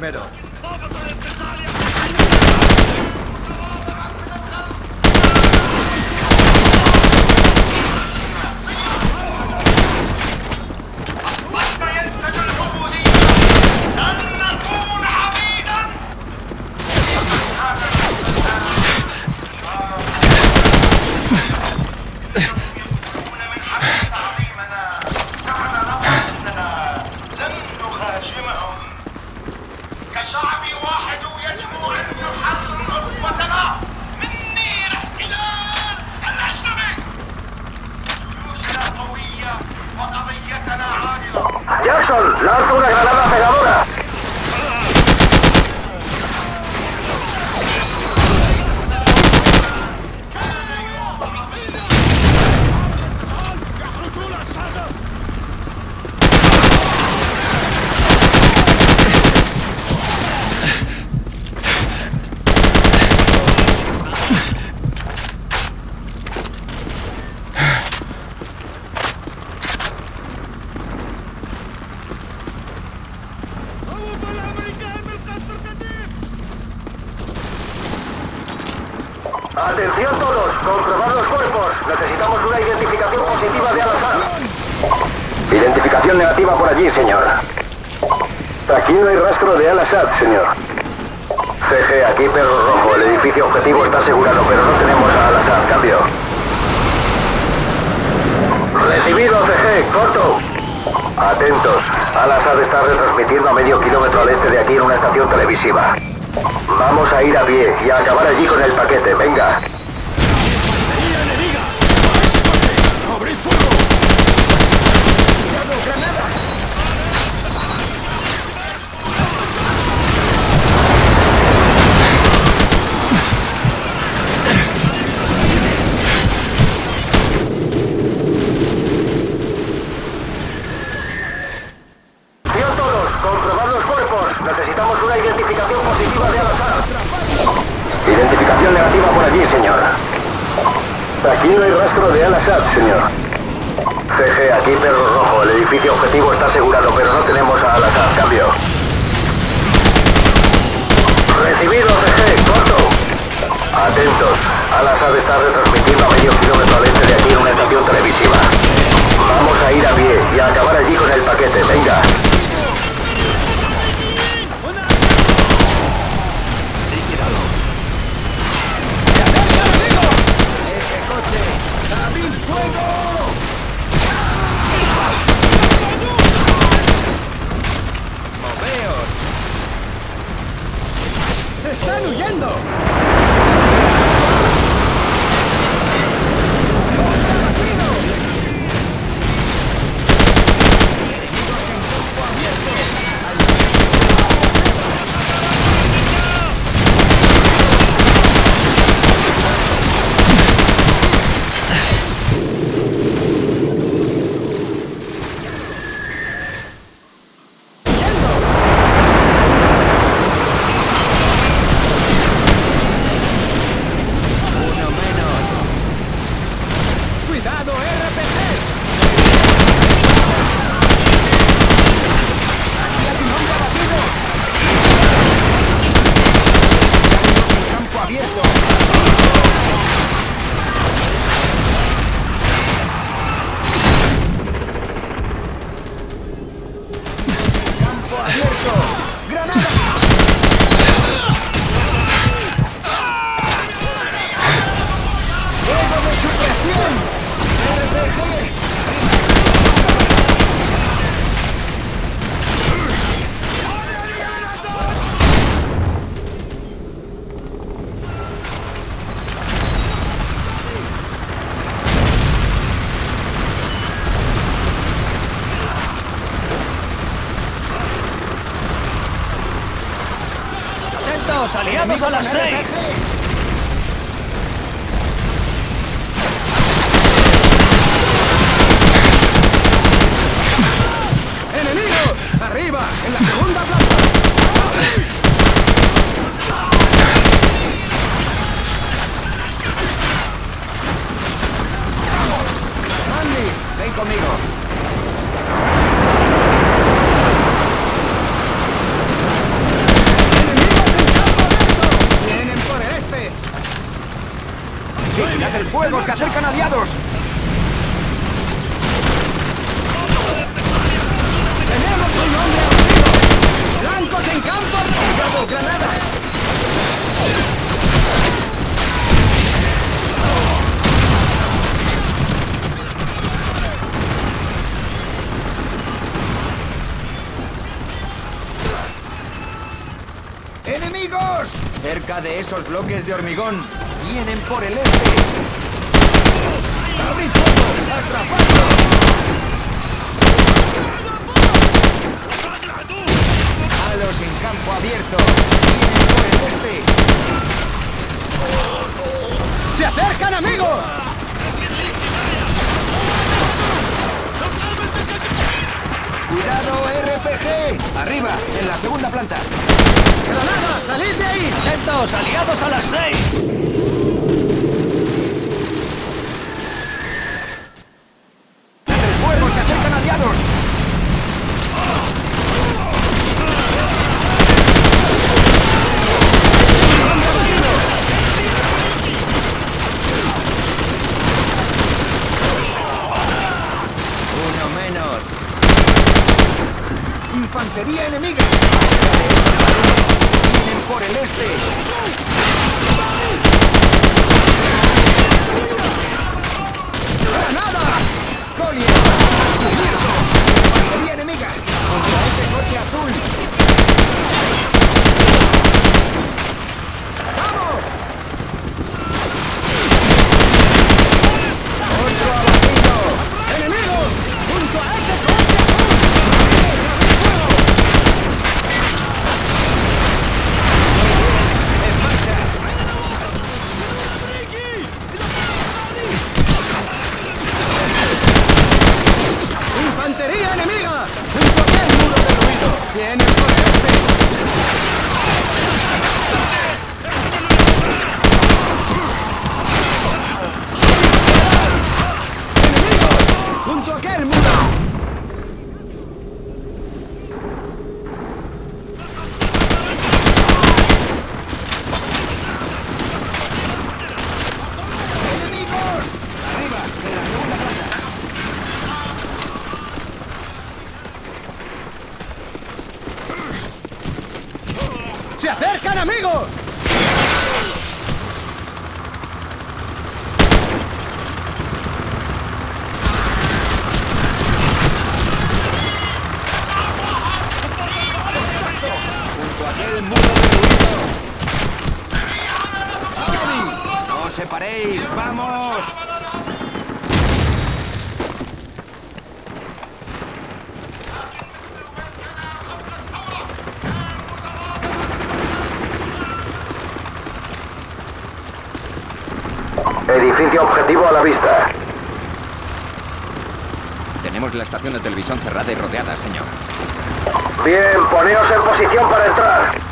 primero. El paquete. Venga. ¡Vigilad el fuego! ¡Se acercan aliados! ¡Tenemos un hombre abatido! ¡Blancos en campo! ¡Cuidado, granadas! ¡Enemigos! Cerca de esos bloques de hormigón. Vienen por el este. ¡Abrid fuego! ¡Atrapadlos! ¡Malos en campo abierto! ¡Vienen por el este! ¡Se acercan, amigos! ¡Cuidado, RPG! ¡Arriba! En la segunda planta. ¡Granadas! ¡Salid de ahí! ¡Atentos! ¡Aliados a las seis! Objetivo a la vista. Tenemos la estación de televisión cerrada y rodeada, señor. Bien, poneos en posición para entrar.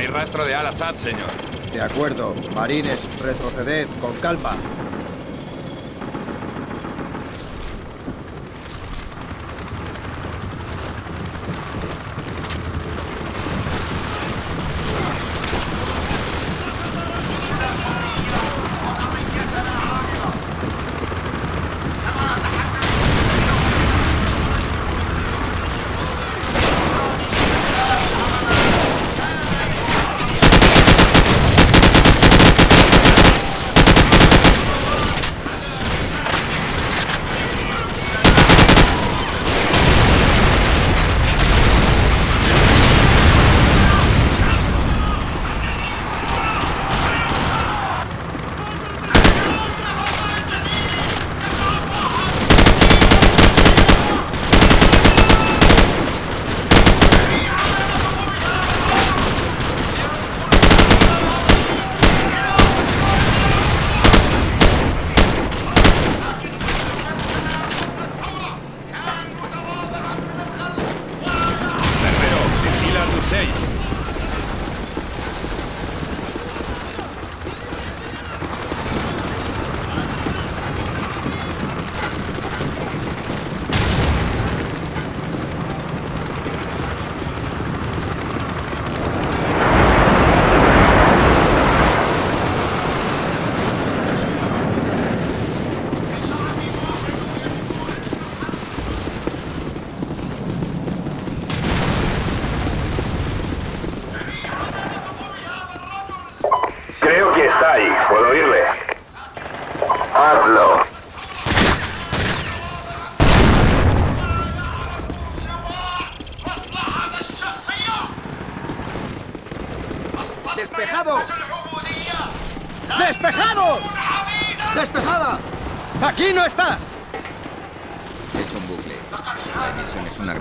No hay rastro de Al-Assad, señor. De acuerdo. Marines, retroceded con calma.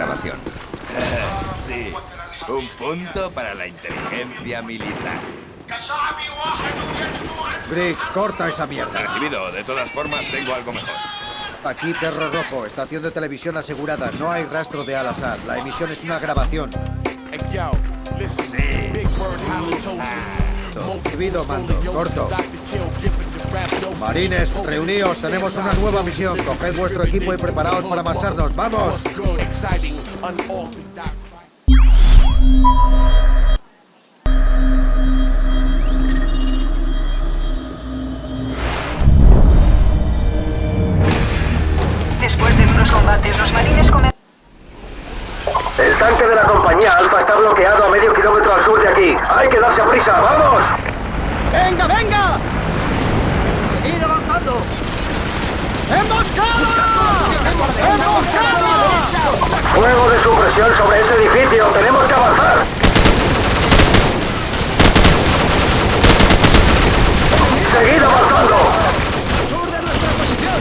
Grabación. Sí, un punto para la inteligencia militar. Briggs, corta esa mierda. Recibido, de todas formas tengo algo mejor. Aquí Perro Rojo, estación de televisión asegurada. No hay rastro de Al-Assad. La emisión es una grabación. Sí. Halitosis. Recibido, mando. Corto. Marines, reuníos. Tenemos una nueva misión. Coged vuestro equipo y preparaos para marcharnos. ¡Vamos! Unorthodox. Después de duros combates, los marines comen... El tanque de la compañía Alfa está bloqueado a medio kilómetro al sur de aquí. Hay que darse prisa, ¡vamos! ¡Venga, venga! ¡Ir avanzando! ¡Emboscada! ¡Emboscada! Fuego de supresión sobre ese edificio, tenemos que avanzar. Seguid avanzando. ¡Sur de nuestra posición!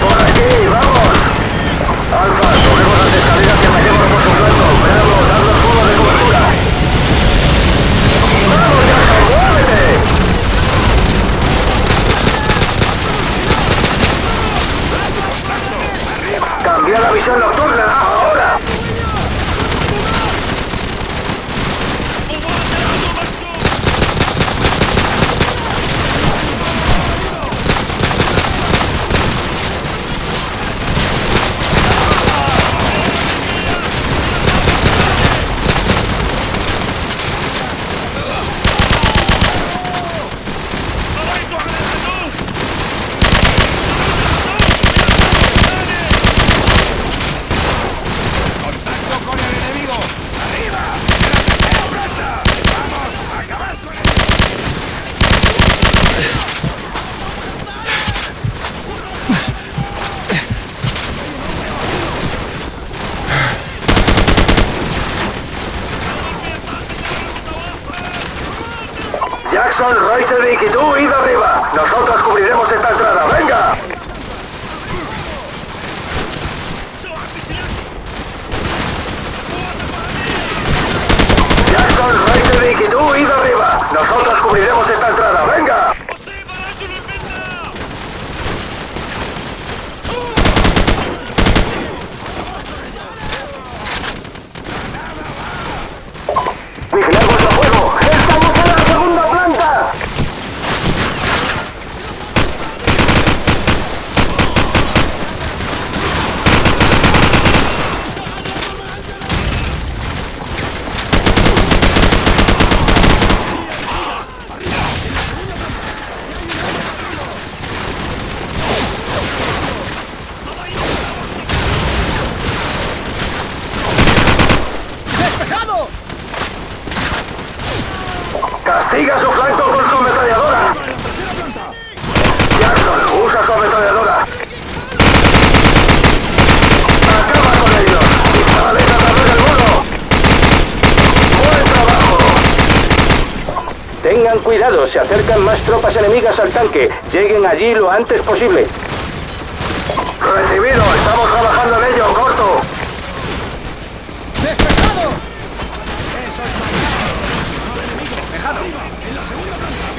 Por aquí, vamos. Alfa, cogemos las escaleras y metemos por su flanco. Bravo, dando fuego de cobertura. ¡Vamos, Jackson, muévete! Cambia la visión nocturna, ahora. ¡Contacto con el enemigo! ¡Arriba! ¡Vamos! ¡Acabad con él! Jackson, Reuterwick y tú, id arriba. Nosotros cubriremos esta entrada. ¡Venga! Jackson, Reuterwick y tú, id arriba. Nosotros cubriremos esta entrada. ¡Venga! ¡Vigilad vuestro fuego! ¡Estamos en la segunda planta! ¡Despejado! ¡Castiga su flanco con su ametralladora! Jackson, usa su ametralladora. ¡Acaba con ellos! ¡Dispárales a través del muro! ¡Buen trabajo! Tengan cuidado, se acercan más tropas enemigas al tanque. Lleguen allí lo antes posible. Recibido, estamos trabajando en ello, corto. ¡Despejado!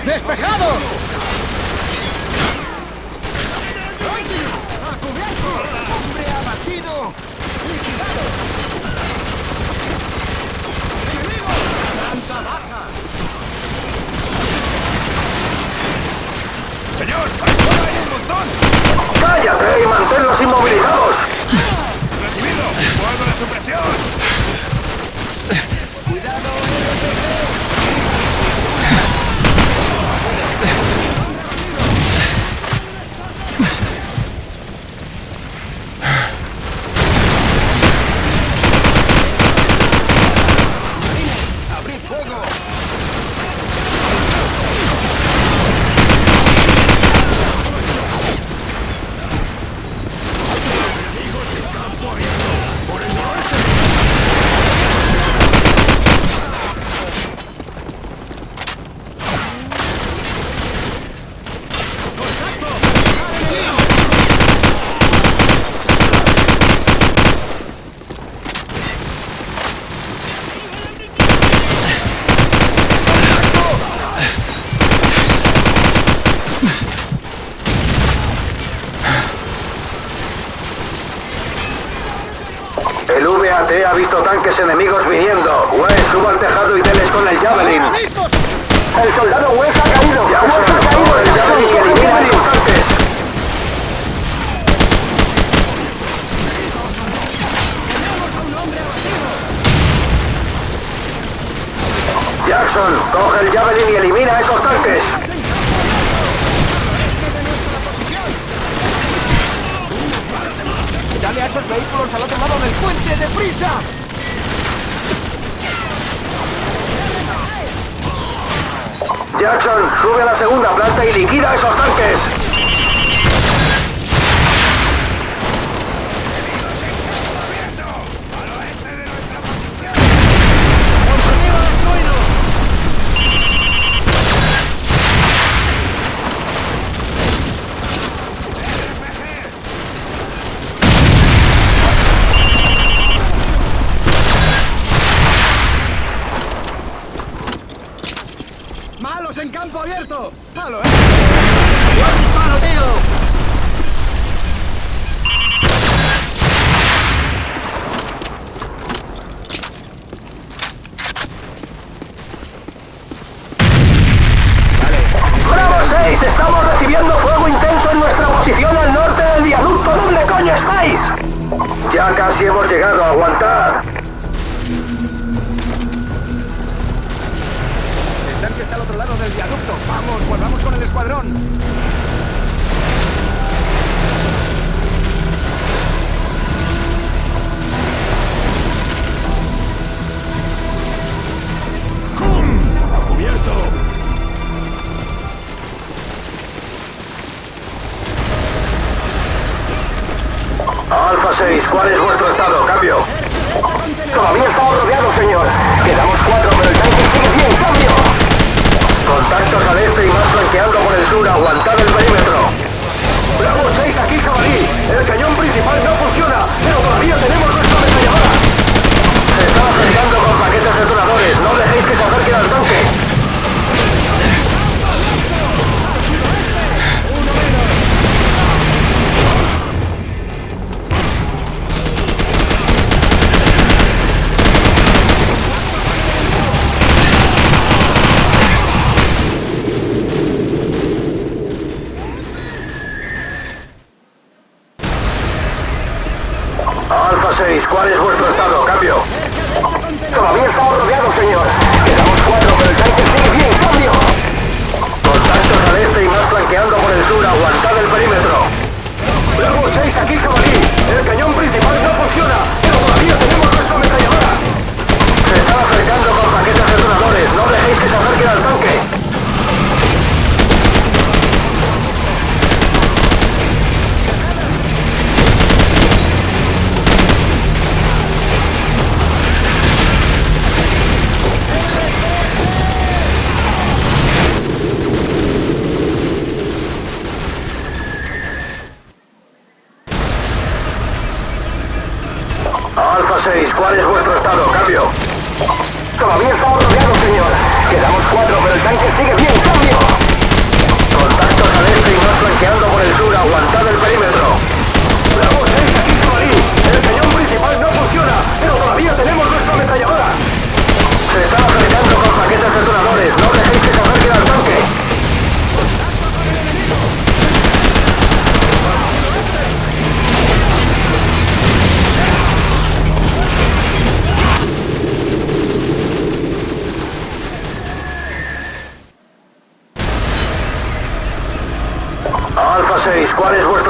¡Despejado! ¡Hombre abatido! ¡Señor! ¡Ahí hay un montón! ¡Cállate y manténlos inmovilizados! ¡Recibido! ¡Fuego de supresión! Sube la segunda planta y liquida esos tanques. Alfa 6, ¿cuál es vuestro estado? Cambio. Todavía estamos rodeados, señor. Quedamos cuatro, pero el tanque sigue bien. Cambio. Contactos al este y más flanqueando por el sur. Aguantad el perímetro. Bravo 6, aquí Somalí. El cañón principal no funciona, pero todavía tenemos nuestra ametralladora. Se están apretando con paquetes detonadores. No dejéis que correr what is work.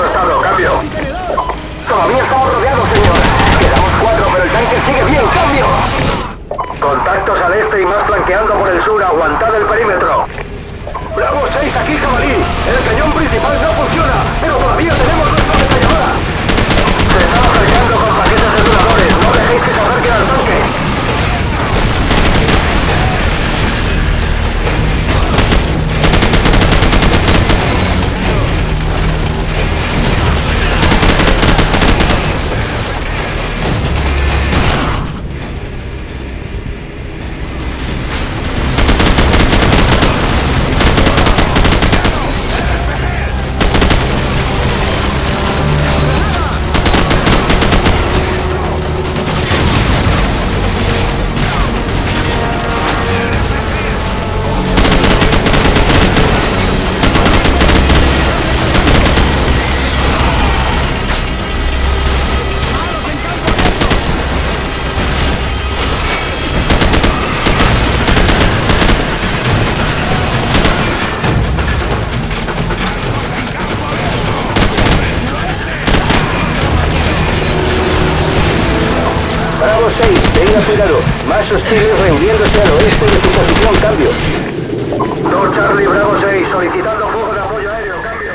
2 Charlie Bravo 6, solicitando fuego de apoyo aéreo, cambio.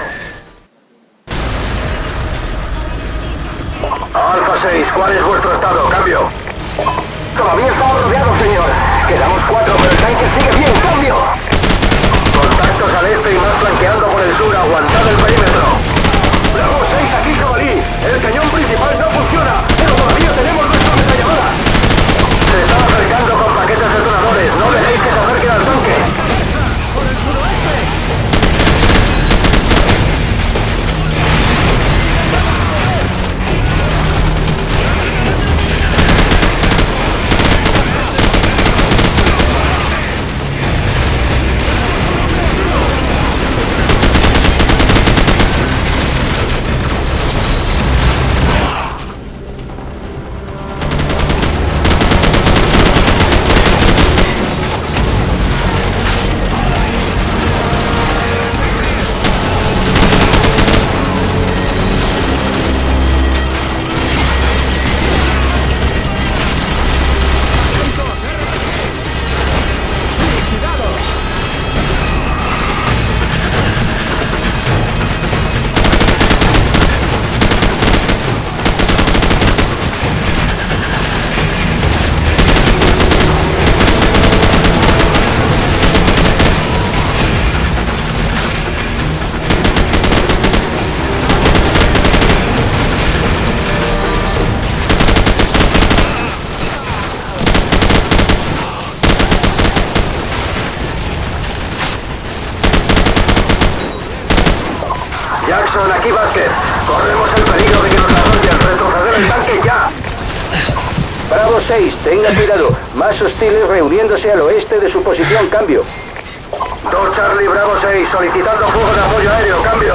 Alfa 6, ¿cuál es vuestro estado? Cambio. Todavía estamos rodeados, señor. Quedamos cuatro, pero el tanque sigue bien, cambio. Contactos al este y más flanqueando por el sur, aguantad el perímetro. Bravo 6, aquí Jabalí. El cañón principal no de su posición, cambio. 2 Charlie Bravo 6, solicitando fuego de apoyo aéreo, cambio.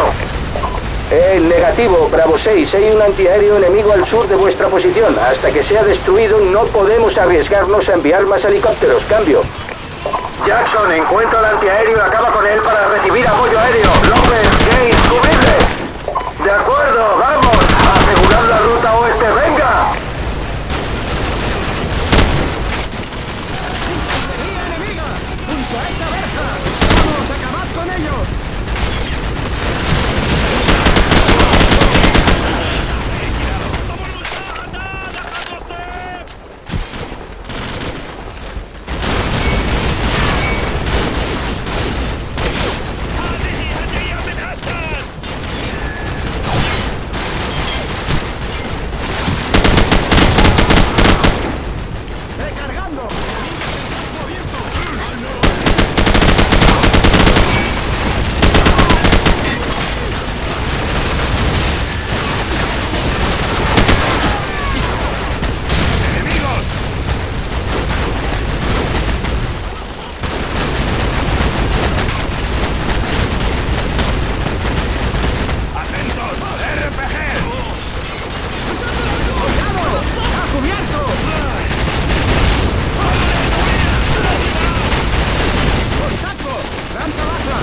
Eh, negativo, Bravo 6, hay un antiaéreo enemigo al sur de vuestra posición. Hasta que sea destruido no podemos arriesgarnos a enviar más helicópteros, cambio. Jackson, encuentra el antiaéreo y acaba con él para recibir apoyo aéreo. López, Gates, cubrirle. De acuerdo, vamos. Asegurar la ruta oeste, venga. ¡Infantería enemiga! ¡Junto a esa verja! ¡Vamos, acabad con ellos! ¡Recargando! ¡Atentos! ¡RPG! ¡Cuidado! ¡A cubierto! ¡Contacto! ¡Rampa baja!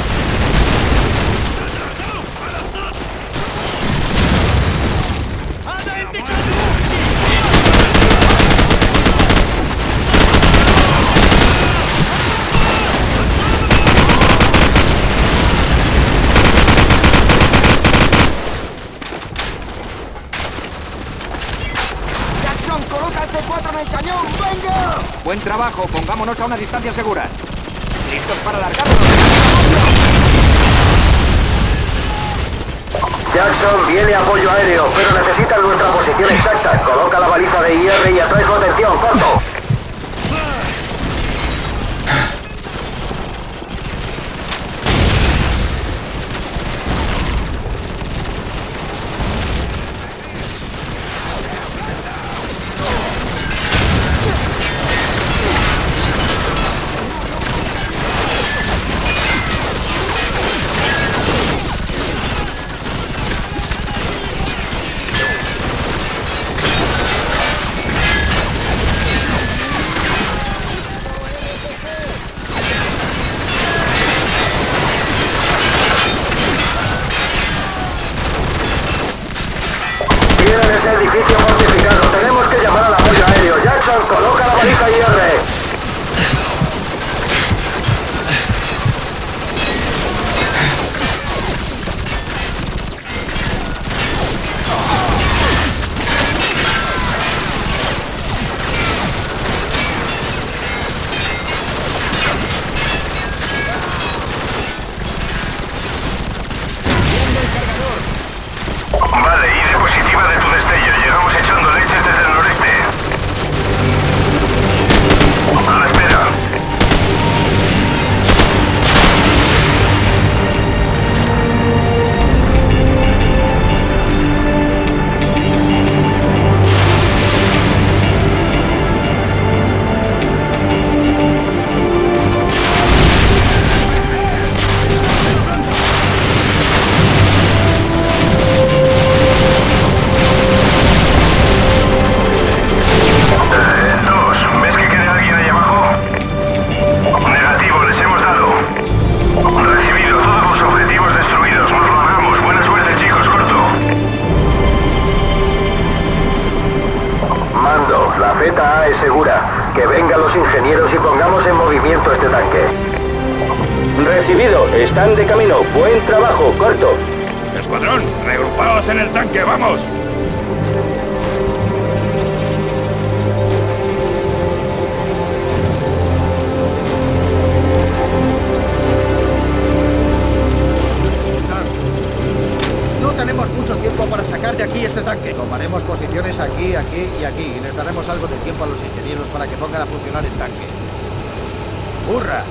Jackson, coloca el C4 en el cañón. ¡Venga! Buen trabajo, pongámonos a una distancia segura. Aquí este tanque. Tomaremos posiciones aquí, aquí y aquí. Y les daremos algo de tiempo a los ingenieros para que pongan a funcionar el tanque. ¡Hurra!